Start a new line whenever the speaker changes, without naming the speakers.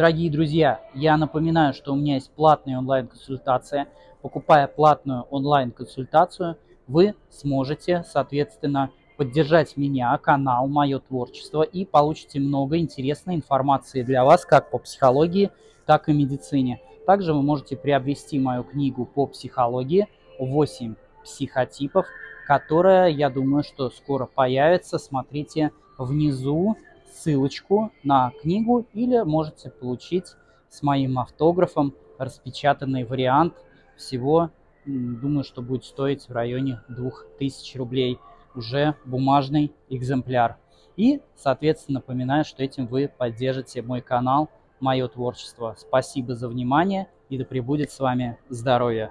Дорогие друзья, я напоминаю, что у меня есть платная онлайн-консультация. Покупая платную онлайн-консультацию, вы сможете, соответственно, поддержать меня, канал, мое творчество и получите много интересной информации для вас как по психологии, так и медицине. Также вы можете приобрести мою книгу по психологии «8 психотипов», которая, я думаю, что скоро появится. Смотрите внизу ссылочку на книгу или можете получить с моим автографом распечатанный вариант. Всего, думаю, что будет стоить в районе 2000 рублей уже бумажный экземпляр. И, соответственно, напоминаю, что этим вы поддержите мой канал, мое творчество. Спасибо за внимание и да пребудет с вами здоровье.